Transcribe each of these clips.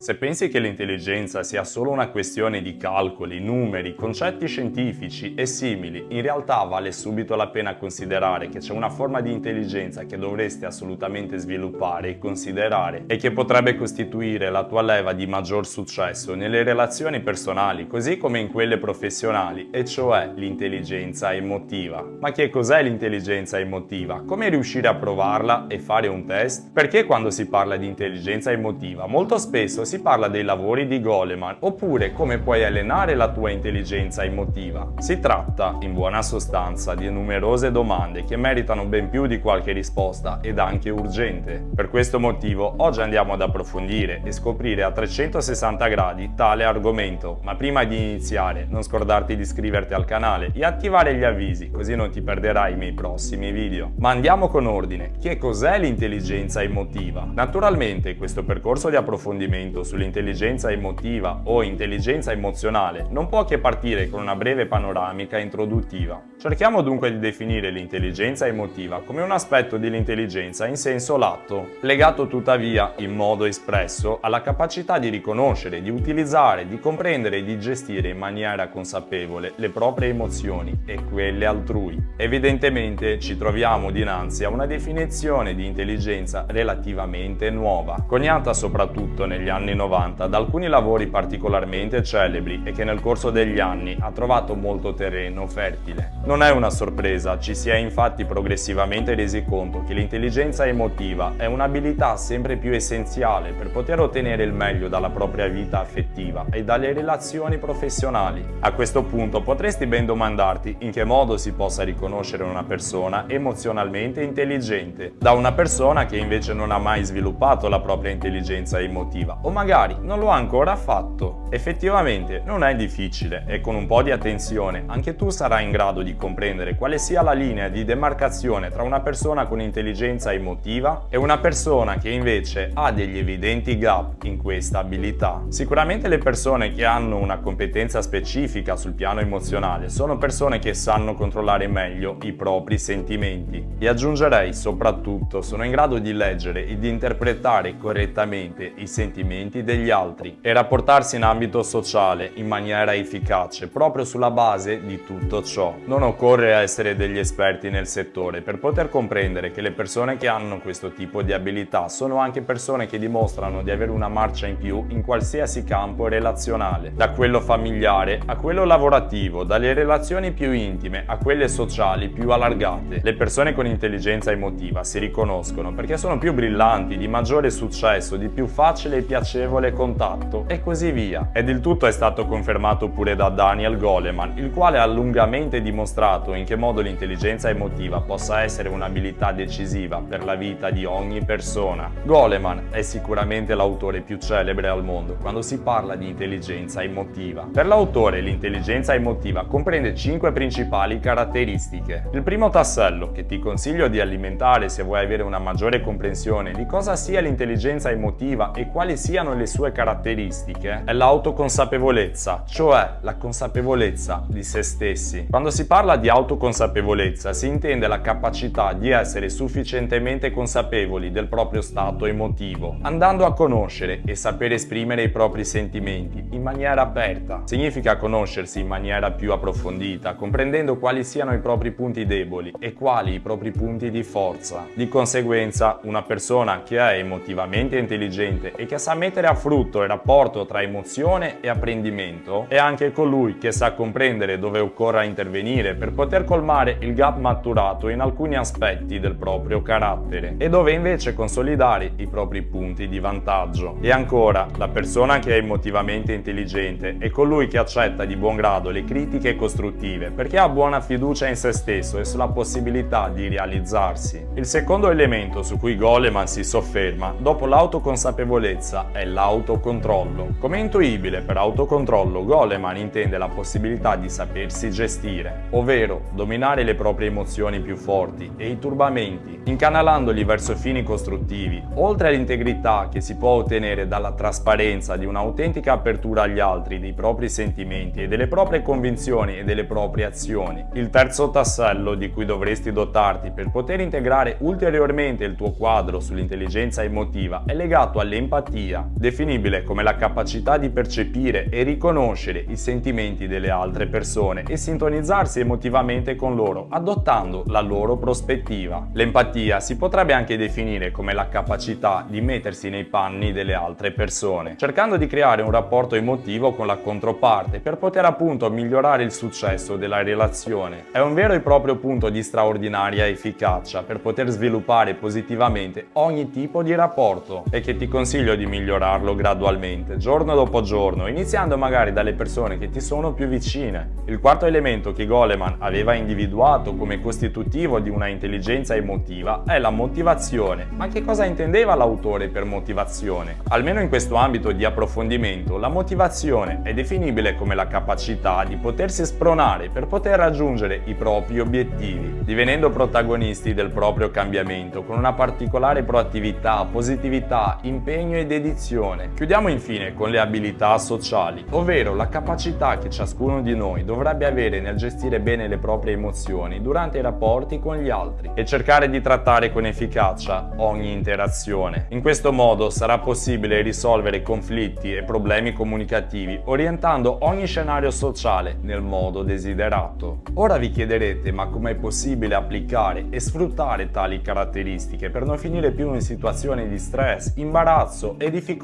Se pensi che l'intelligenza sia solo una questione di calcoli, numeri, concetti scientifici e simili, in realtà vale subito la pena considerare che c'è una forma di intelligenza che dovresti assolutamente sviluppare e considerare e che potrebbe costituire la tua leva di maggior successo nelle relazioni personali così come in quelle professionali, e cioè l'intelligenza emotiva. Ma che cos'è l'intelligenza emotiva? Come riuscire a provarla e fare un test? Perché quando si parla di intelligenza emotiva molto spesso si parla dei lavori di Goleman, oppure come puoi allenare la tua intelligenza emotiva. Si tratta, in buona sostanza, di numerose domande che meritano ben più di qualche risposta ed anche urgente. Per questo motivo oggi andiamo ad approfondire e scoprire a 360 gradi tale argomento, ma prima di iniziare non scordarti di iscriverti al canale e attivare gli avvisi così non ti perderai i miei prossimi video. Ma andiamo con ordine, che cos'è l'intelligenza emotiva? Naturalmente questo percorso di approfondimento approfondimento sull'intelligenza emotiva o intelligenza emozionale non può che partire con una breve panoramica introduttiva. Cerchiamo dunque di definire l'intelligenza emotiva come un aspetto dell'intelligenza in senso lato, legato tuttavia in modo espresso alla capacità di riconoscere, di utilizzare, di comprendere e di gestire in maniera consapevole le proprie emozioni e quelle altrui. Evidentemente ci troviamo dinanzi a una definizione di intelligenza relativamente nuova, coniata soprattutto negli anni 90 da alcuni lavori particolarmente celebri e che nel corso degli anni ha trovato molto terreno fertile. Non è una sorpresa, ci si è infatti progressivamente resi conto che l'intelligenza emotiva è un'abilità sempre più essenziale per poter ottenere il meglio dalla propria vita affettiva e dalle relazioni professionali. A questo punto potresti ben domandarti in che modo si possa riconoscere una persona emozionalmente intelligente da una persona che invece non ha mai sviluppato la propria intelligenza emotiva o magari non lo ha ancora fatto. Effettivamente non è difficile e con un po' di attenzione anche tu sarai in grado di comprendere quale sia la linea di demarcazione tra una persona con intelligenza emotiva e una persona che invece ha degli evidenti gap in questa abilità. Sicuramente le persone che hanno una competenza specifica sul piano emozionale sono persone che sanno controllare meglio i propri sentimenti e aggiungerei soprattutto sono in grado di leggere e di interpretare correttamente i sentimenti degli altri e rapportarsi in ambito sociale in maniera efficace proprio sulla base di tutto ciò. Non occorre essere degli esperti nel settore per poter comprendere che le persone che hanno questo tipo di abilità sono anche persone che dimostrano di avere una marcia in più in qualsiasi campo relazionale, da quello familiare a quello lavorativo, dalle relazioni più intime a quelle sociali più allargate. Le persone con intelligenza emotiva si riconoscono perché sono più brillanti, di maggiore successo, di più facile e piacevole contatto e così via. Ed il tutto è stato confermato pure da Daniel Goleman, il quale ha lungamente dimostrato in che modo l'intelligenza emotiva possa essere un'abilità decisiva per la vita di ogni persona. Goleman è sicuramente l'autore più celebre al mondo quando si parla di intelligenza emotiva. Per l'autore l'intelligenza emotiva comprende 5 principali caratteristiche. Il primo tassello che ti consiglio di alimentare se vuoi avere una maggiore comprensione di cosa sia l'intelligenza emotiva e quali siano le sue caratteristiche è l'autoconsapevolezza, cioè la consapevolezza di se stessi. Quando si parla di autoconsapevolezza si intende la capacità di essere sufficientemente consapevoli del proprio stato emotivo, andando a conoscere e sapere esprimere i propri sentimenti in maniera aperta. Significa conoscersi in maniera più approfondita, comprendendo quali siano i propri punti deboli e quali i propri punti di forza. Di conseguenza, una persona che è emotivamente intelligente e che sa mettere a frutto il rapporto tra emozione e apprendimento è anche colui che sa comprendere dove occorra intervenire per poter colmare il gap maturato in alcuni aspetti del proprio carattere e dove invece consolidare i propri punti di vantaggio. E ancora, la persona che è emotivamente intelligente è colui che accetta di buon grado le critiche costruttive perché ha buona fiducia in se stesso e sulla possibilità di realizzarsi. Il secondo elemento su cui Goleman si sofferma dopo l'autoconsapevolezza è l'autocontrollo. Come intuibile per autocontrollo, Goleman intende la possibilità di sapersi gestire, ovvero dominare le proprie emozioni più forti e i turbamenti, incanalandoli verso fini costruttivi, oltre all'integrità che si può ottenere dalla trasparenza di un'autentica apertura agli altri dei propri sentimenti e delle proprie convinzioni e delle proprie azioni. Il terzo tassello di cui dovresti dotarti per poter integrare ulteriormente il tuo quadro sull'intelligenza emotiva è legato all'empatia, definibile come la capacità di percepire e riconoscere i sentimenti delle altre persone e sintonizzarsi emotivamente con loro, adottando la loro prospettiva. L'empatia si potrebbe anche definire come la capacità di mettersi nei panni delle altre persone, cercando di creare un rapporto emotivo con la controparte per poter appunto migliorare il successo della relazione. È un vero e proprio punto di straordinaria efficacia per poter sviluppare positivamente ogni tipo di rapporto e che ti consiglio di migliorarlo gradualmente, giorno dopo giorno, iniziando magari dalle persone che ti sono più vicine. Il quarto elemento che Goleman aveva individuato come costitutivo di una intelligenza emotiva è la motivazione. Ma che cosa intendeva l'autore per motivazione? Almeno in questo ambito di approfondimento, la motivazione è definibile come la capacità di potersi spronare per poter raggiungere i propri obiettivi, divenendo protagonisti del proprio cambiamento con una particolare proattività, positività, impegno e dedizione. Chiudiamo infine con le abilità sociali, ovvero la capacità che ciascuno di noi dovrebbe avere nel gestire bene le proprie emozioni durante i rapporti con gli altri e cercare di trattare con efficacia ogni interazione. In questo modo sarà possibile risolvere conflitti e problemi comunicativi orientando ogni scenario sociale nel modo desiderato. Ora vi chiederete ma com'è possibile applicare e sfruttare tali caratteristiche per non finire più in situazioni di stress, imbarazzo e difficoltà?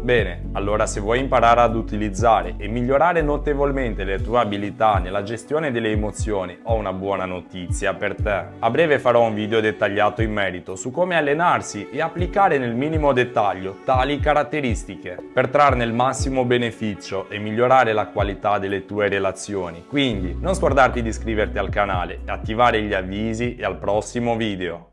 Bene, allora se vuoi imparare ad utilizzare e migliorare notevolmente le tue abilità nella gestione delle emozioni ho una buona notizia per te. A breve farò un video dettagliato in merito su come allenarsi e applicare nel minimo dettaglio tali caratteristiche per trarne il massimo beneficio e migliorare la qualità delle tue relazioni. Quindi non scordarti di iscriverti al canale attivare gli avvisi e al prossimo video.